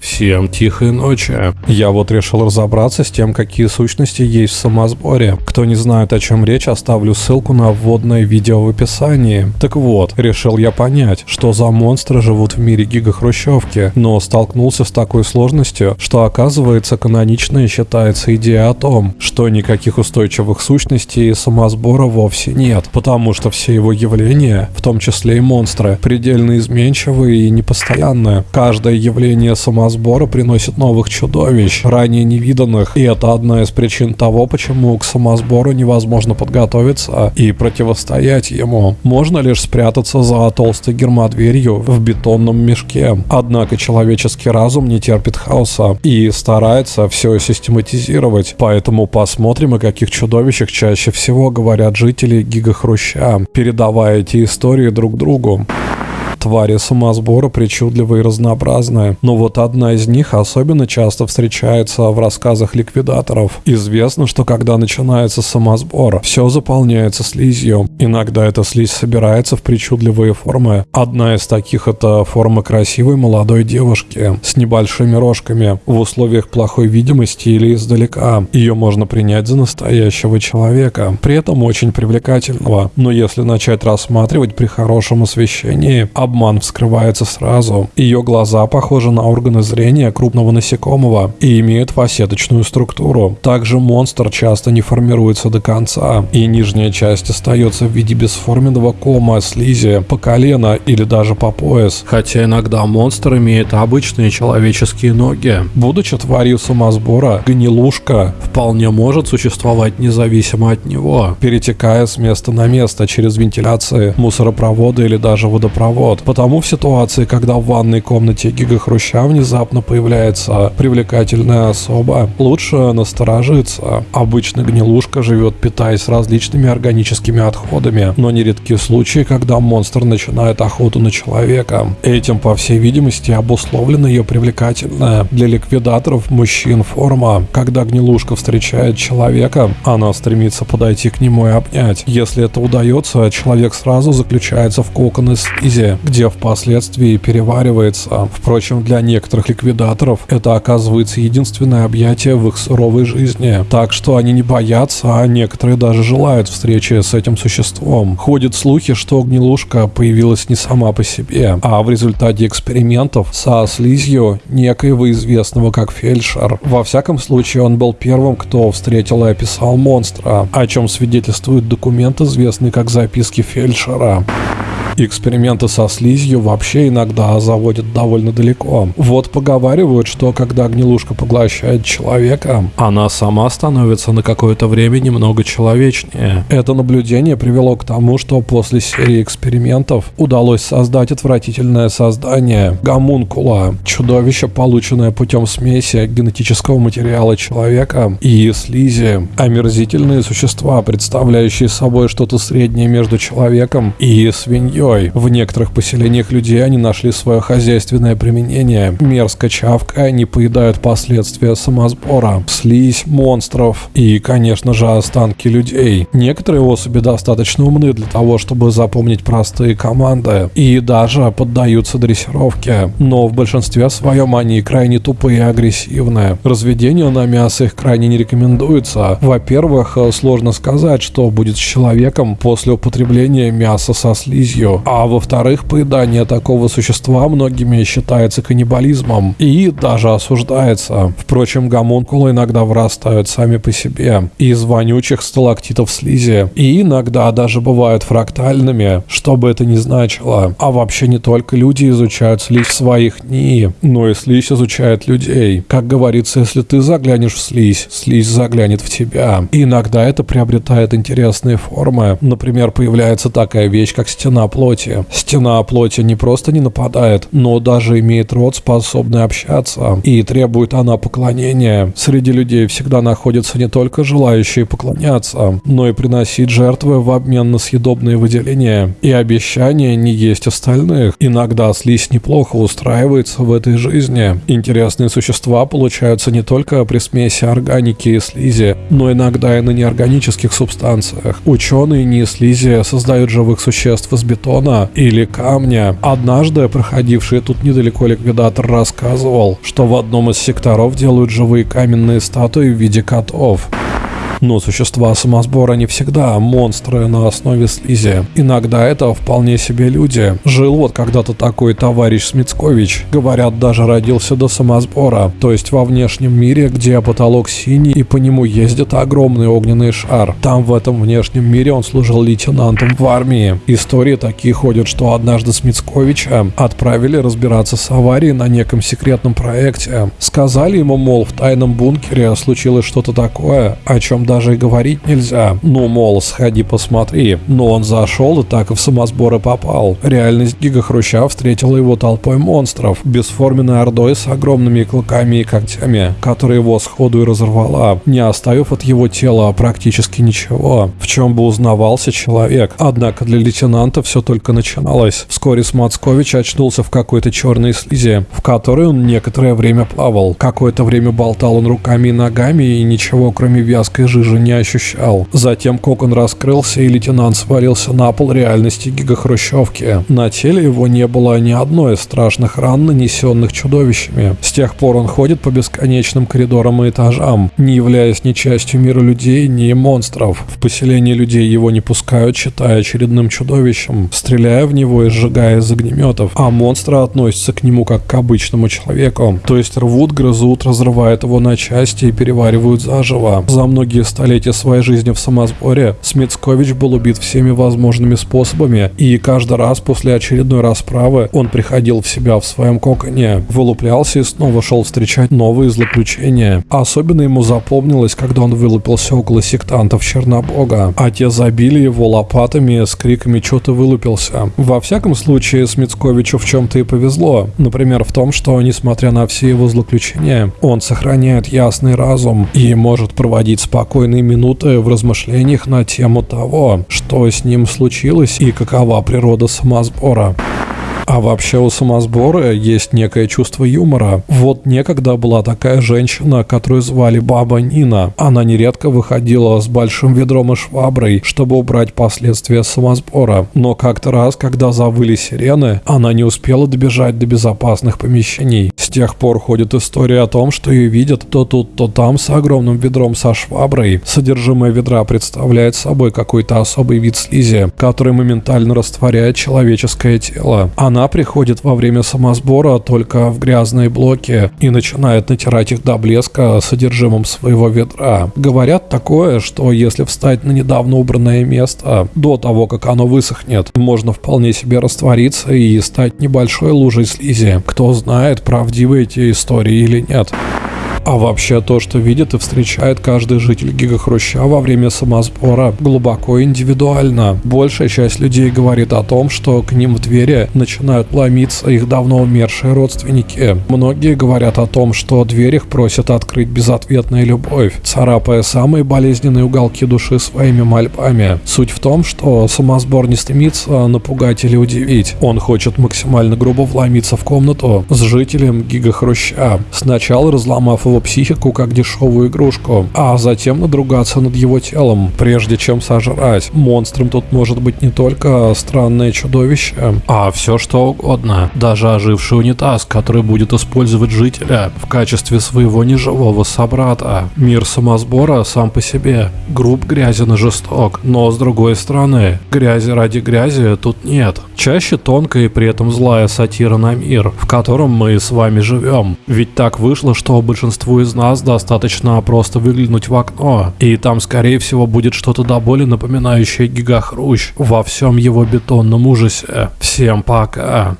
Всем тихой ночи. Я вот решил разобраться с тем, какие сущности есть в самосборе. Кто не знает, о чем речь, оставлю ссылку на вводное видео в описании. Так вот, решил я понять, что за монстры живут в мире гигахрущевки, но столкнулся с такой сложностью, что оказывается каноничной считается идея о том, что никаких устойчивых сущностей самосбора вовсе нет, потому что все его явления, в том числе и монстры, предельно изменчивые и непостоянные. Каждое явление самосбора приносит новых чудовищ, ранее невиданных, и это одна из причин того, почему к самосбору невозможно подготовиться и противостоять ему. Можно лишь спрятаться за толстой гермодверью в бетонном мешке. Однако человеческий разум не терпит хаоса и старается все систематизировать, поэтому посмотрим, о каких чудовищах чаще всего говорят жители Гигахруща, передавая эти истории друг другу. Твари самосбора причудливые и разнообразные, но вот одна из них особенно часто встречается в рассказах ликвидаторов. Известно, что когда начинается самосбор, все заполняется слизью. Иногда эта слизь собирается в причудливые формы. Одна из таких это форма красивой молодой девушки с небольшими рожками в условиях плохой видимости или издалека. Ее можно принять за настоящего человека, при этом очень привлекательного. Но если начать рассматривать при хорошем освещении, обман вскрывается сразу. Ее глаза похожи на органы зрения крупного насекомого и имеют фасеточную структуру. Также монстр часто не формируется до конца, и нижняя часть остается в виде бесформенного кома слизи по колено или даже по пояс. Хотя иногда монстр имеет обычные человеческие ноги. Будучи тварью самосбора, гнилушка вполне может существовать независимо от него, перетекая с места на место через вентиляции, мусоропроводы или даже водопровод. Потому в ситуации, когда в ванной комнате Гига Хруща внезапно появляется привлекательная особа, лучше насторожиться. Обычно гнилушка живет, питаясь различными органическими отходами, но нередки случаи, когда монстр начинает охоту на человека. Этим, по всей видимости, обусловлена ее привлекательная для ликвидаторов мужчин форма. Когда гнилушка встречает человека, она стремится подойти к нему и обнять. Если это удается, человек сразу заключается в кокон из слизи, где впоследствии переваривается. Впрочем, для некоторых ликвидаторов это оказывается единственное объятие в их суровой жизни. Так что они не боятся, а некоторые даже желают встречи с этим существом. Ходят слухи, что гнилушка появилась не сама по себе, а в результате экспериментов со слизью некоего известного как фельдшер. Во всяком случае, он был первым, кто встретил и описал монстра, о чем свидетельствует документ, известный как записки фельдшера. Эксперименты со слизью вообще иногда заводят довольно далеко. Вот поговаривают, что когда гнилушка поглощает человека, она сама становится на какое-то время немного человечнее. Это наблюдение привело к тому, что после серии экспериментов удалось создать отвратительное создание гомункула, чудовище, полученное путем смеси генетического материала человека и слизи, омерзительные существа, представляющие собой что-то среднее между человеком и свиньей, семьей. В некоторых поселениях людей они нашли свое хозяйственное применение. Мерзко чавкая, они поедают последствия самосбора, слизь монстров и, конечно же, останки людей. Некоторые особи достаточно умны для того, чтобы запомнить простые команды и даже поддаются дрессировке. Но в большинстве своем они крайне тупые и агрессивные. Разведению на мясо их крайне не рекомендуется. Во-первых, сложно сказать, что будет с человеком после употребления мяса со слизью кровью, а во-вторых, поедание такого существа многими считается каннибализмом и даже осуждается. Впрочем, гомункулы иногда вырастают сами по себе из вонючих сталактитов слизи и иногда даже бывают фрактальными, что бы это ни значило. А вообще не только люди изучают слизь своих НИИ, но и слизь изучает людей. Как говорится, если ты заглянешь в слизь, слизь заглянет в тебя. И иногда это приобретает интересные формы. Например, появляется такая вещь, как стена плоти. Стена плоти не просто не нападает, но даже имеет род, способный общаться, и требует она поклонения. Среди людей всегда находятся не только желающие поклоняться, но и приносить жертвы в обмен на съедобные выделения и обещание не есть остальных. Иногда слизь неплохо устраивается в этой жизни. Интересные существа получаются не только при смеси органики и слизи, но иногда и на неорганических субстанциях. Ученые не слизи создают живых существ из бетона бетона или камня. Однажды проходивший тут недалеко ликвидатор рассказывал, что в одном из секторов делают живые каменные статуи в виде котов. Но существа самосбора не всегда монстры на основе слизи. Иногда это вполне себе люди. Жил вот когда-то такой товарищ Смицкович. Говорят, даже родился до самосбора. То есть во внешнем мире, где потолок синий и по нему ездит огромный огненный шар. Там в этом внешнем мире он служил лейтенантом в армии. Истории такие ходят, что однажды Смицковича отправили разбираться с аварией на неком секретном проекте. Сказали ему, мол, в тайном бункере случилось что-то такое, о чем даже говорить нельзя. Ну, мол, сходи посмотри. Но он зашел и так и в самосборы попал. Реальность Гига Хруща встретила его толпой монстров, бесформенной ордой с огромными клыками и когтями, которая его сходу и разорвала, не оставив от его тела практически ничего, в чем бы узнавался человек. Однако для лейтенанта все только начиналось. Вскоре Смацкович очнулся в какой-то черной слизи, в которой он некоторое время плавал. Какое-то время болтал он руками и ногами и ничего кроме вязкой жижи жижи не ощущал. Затем кокон раскрылся, и лейтенант свалился на пол реальности гигахрущевки. На теле его не было ни одной из страшных ран, нанесенных чудовищами. С тех пор он ходит по бесконечным коридорам и этажам, не являясь ни частью мира людей, ни монстров. В поселение людей его не пускают, считая очередным чудовищем, стреляя в него и сжигая из огнеметов, а монстры относятся к нему как к обычному человеку. То есть рвут, грызут, разрывают его на части и переваривают заживо. За многие столетия своей жизни в самосборе Смитскович был убит всеми возможными способами, и каждый раз после очередной расправы он приходил в себя в своем коконе, вылуплялся и снова шел встречать новые злоключения. Особенно ему запомнилось, когда он вылупился около сектантов Чернобога, а те забили его лопатами с криками «Чё ты вылупился?». Во всяком случае, Смитсковичу в чем-то и повезло. Например, в том, что, несмотря на все его злоключения, он сохраняет ясный разум и может проводить спокойно спокойные минуты в размышлениях на тему того, что с ним случилось и какова природа самосбора. А вообще у самосбора есть некое чувство юмора. Вот некогда была такая женщина, которую звали Баба Нина. Она нередко выходила с большим ведром и шваброй, чтобы убрать последствия самосбора. Но как-то раз, когда завыли сирены, она не успела добежать до безопасных помещений. С тех пор ходит история о том, что ее видят то тут, то там с огромным ведром со шваброй. Содержимое ведра представляет собой какой-то особый вид слизи, который моментально растворяет человеческое тело. Она она приходит во время самосбора только в грязные блоки и начинает натирать их до блеска содержимым своего ведра. Говорят такое, что если встать на недавно убранное место до того, как оно высохнет, можно вполне себе раствориться и стать небольшой лужей слизи. Кто знает, правдивы эти истории или нет. А вообще то, что видит и встречает каждый житель Гигахруща во время самосбора, глубоко индивидуально. Большая часть людей говорит о том, что к ним в двери начинают ломиться их давно умершие родственники. Многие говорят о том, что дверь их просят открыть безответная любовь, царапая самые болезненные уголки души своими мольбами. Суть в том, что самосбор не стремится напугать или удивить. Он хочет максимально грубо вломиться в комнату с жителем Гигахруща, сначала разломав его психику как дешевую игрушку, а затем надругаться над его телом, прежде чем сожрать. Монстром тут может быть не только странное чудовище, а все что угодно. Даже оживший унитаз, который будет использовать жителя в качестве своего неживого собрата. Мир самосбора сам по себе груб, грязен и жесток, но с другой стороны, грязи ради грязи тут нет. Чаще тонкая и при этом злая сатира на мир, в котором мы с вами живем. Ведь так вышло, что большинство большинству из нас достаточно просто выглянуть в окно, и там скорее всего будет что-то до боли напоминающее гигахрущ во всем его бетонном ужасе. Всем пока.